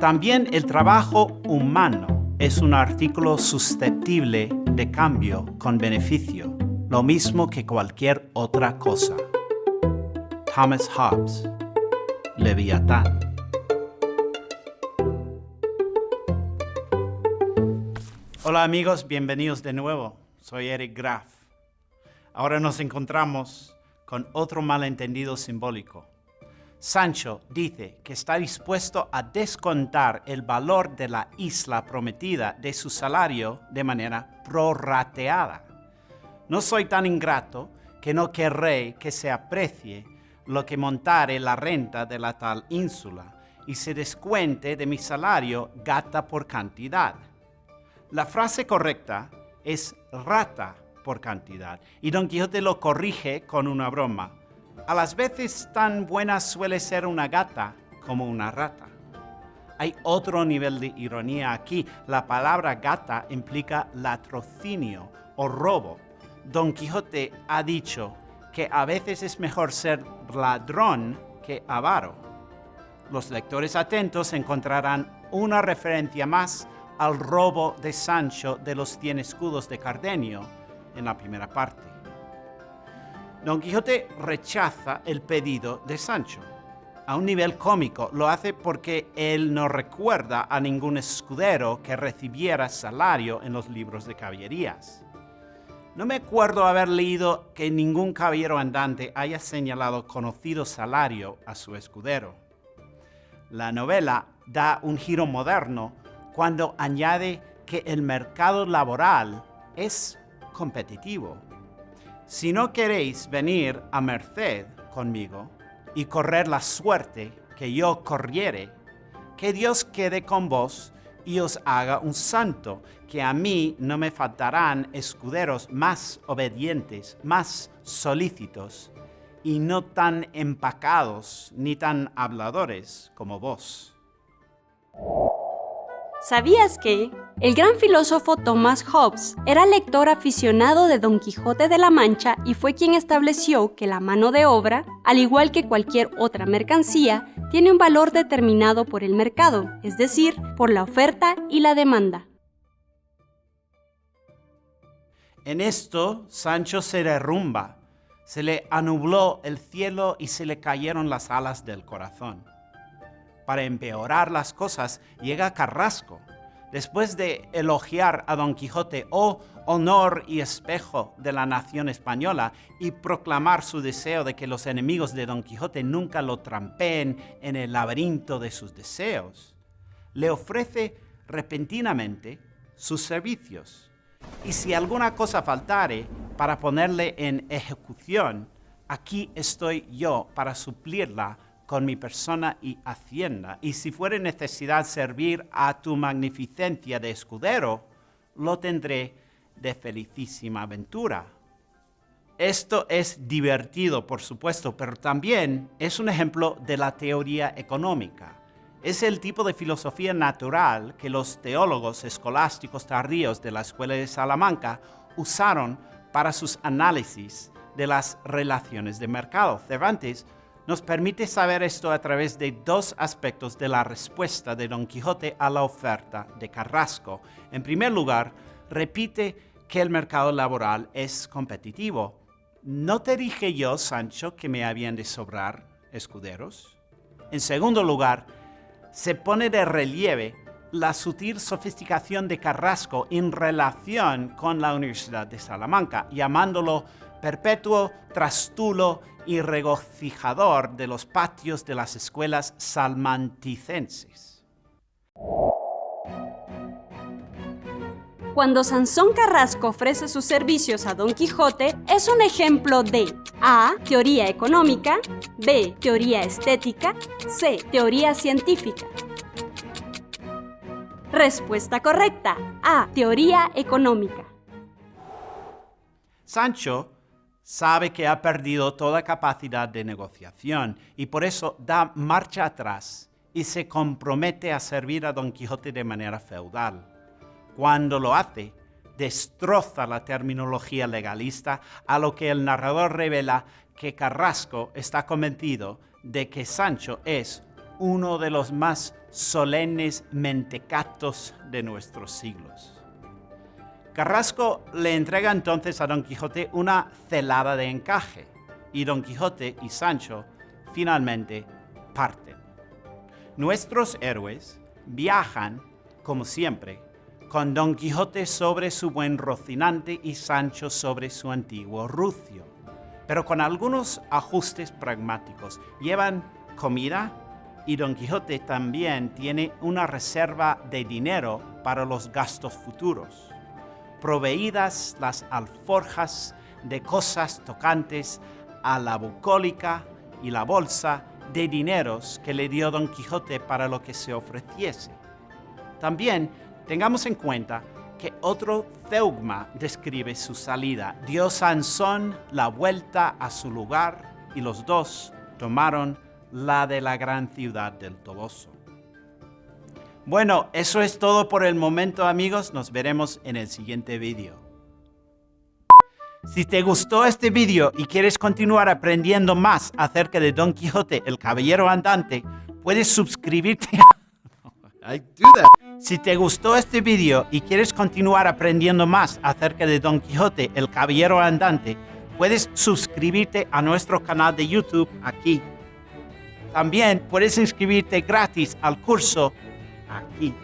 También el trabajo humano es un artículo susceptible de cambio con beneficio, lo mismo que cualquier otra cosa. Thomas Hobbes, Leviatán. Hola amigos, bienvenidos de nuevo. Soy Eric Graf. Ahora nos encontramos con otro malentendido simbólico. Sancho dice que está dispuesto a descontar el valor de la isla prometida de su salario de manera prorrateada. No soy tan ingrato que no querré que se aprecie lo que montare la renta de la tal ínsula y se descuente de mi salario gata por cantidad. La frase correcta es rata por cantidad y Don Quijote lo corrige con una broma. A las veces tan buena suele ser una gata como una rata. Hay otro nivel de ironía aquí. La palabra gata implica latrocinio o robo. Don Quijote ha dicho que a veces es mejor ser ladrón que avaro. Los lectores atentos encontrarán una referencia más al robo de Sancho de los cien escudos de Cardenio en la primera parte. Don Quijote rechaza el pedido de Sancho. A un nivel cómico lo hace porque él no recuerda a ningún escudero que recibiera salario en los libros de caballerías. No me acuerdo haber leído que ningún caballero andante haya señalado conocido salario a su escudero. La novela da un giro moderno cuando añade que el mercado laboral es competitivo. Si no queréis venir a merced conmigo y correr la suerte que yo corriere, que Dios quede con vos y os haga un santo, que a mí no me faltarán escuderos más obedientes, más solícitos, y no tan empacados ni tan habladores como vos. ¿Sabías que el gran filósofo Thomas Hobbes era lector aficionado de Don Quijote de la Mancha y fue quien estableció que la mano de obra, al igual que cualquier otra mercancía, tiene un valor determinado por el mercado, es decir, por la oferta y la demanda? En esto, Sancho se derrumba, se le anubló el cielo y se le cayeron las alas del corazón para empeorar las cosas, llega Carrasco. Después de elogiar a Don Quijote, oh honor y espejo de la nación española, y proclamar su deseo de que los enemigos de Don Quijote nunca lo trampeen en el laberinto de sus deseos, le ofrece repentinamente sus servicios. Y si alguna cosa faltare para ponerle en ejecución, aquí estoy yo para suplirla con mi persona y hacienda, y si fuere necesidad servir a tu magnificencia de escudero, lo tendré de felicísima aventura. Esto es divertido, por supuesto, pero también es un ejemplo de la teoría económica. Es el tipo de filosofía natural que los teólogos escolásticos tardíos de la Escuela de Salamanca usaron para sus análisis de las relaciones de mercado. Cervantes nos permite saber esto a través de dos aspectos de la respuesta de Don Quijote a la oferta de Carrasco. En primer lugar, repite que el mercado laboral es competitivo. ¿No te dije yo, Sancho, que me habían de sobrar escuderos? En segundo lugar, se pone de relieve la sutil sofisticación de Carrasco en relación con la Universidad de Salamanca, llamándolo perpetuo trastulo y regocijador de los patios de las escuelas salmanticenses. Cuando Sansón Carrasco ofrece sus servicios a Don Quijote, es un ejemplo de A. Teoría económica, B. Teoría estética, C. Teoría científica. Respuesta correcta. A. Teoría económica. Sancho sabe que ha perdido toda capacidad de negociación y por eso da marcha atrás y se compromete a servir a Don Quijote de manera feudal. Cuando lo hace, destroza la terminología legalista, a lo que el narrador revela que Carrasco está convencido de que Sancho es uno de los más solemnes mentecatos de nuestros siglos. Carrasco le entrega entonces a Don Quijote una celada de encaje y Don Quijote y Sancho finalmente parten. Nuestros héroes viajan, como siempre, con Don Quijote sobre su buen Rocinante y Sancho sobre su antiguo Rucio, pero con algunos ajustes pragmáticos. Llevan comida y Don Quijote también tiene una reserva de dinero para los gastos futuros proveídas las alforjas de cosas tocantes a la bucólica y la bolsa de dineros que le dio Don Quijote para lo que se ofreciese. También tengamos en cuenta que otro zeugma describe su salida. Dio Sansón la vuelta a su lugar y los dos tomaron la de la gran ciudad del Toboso. Bueno, eso es todo por el momento amigos, nos veremos en el siguiente vídeo. Si te gustó este vídeo y quieres continuar aprendiendo más acerca de Don Quijote, el Caballero Andante, puedes suscribirte a... Si te gustó este vídeo y quieres continuar aprendiendo más acerca de Don Quijote, el Caballero Andante, puedes suscribirte a nuestro canal de YouTube aquí. También puedes inscribirte gratis al curso aquí.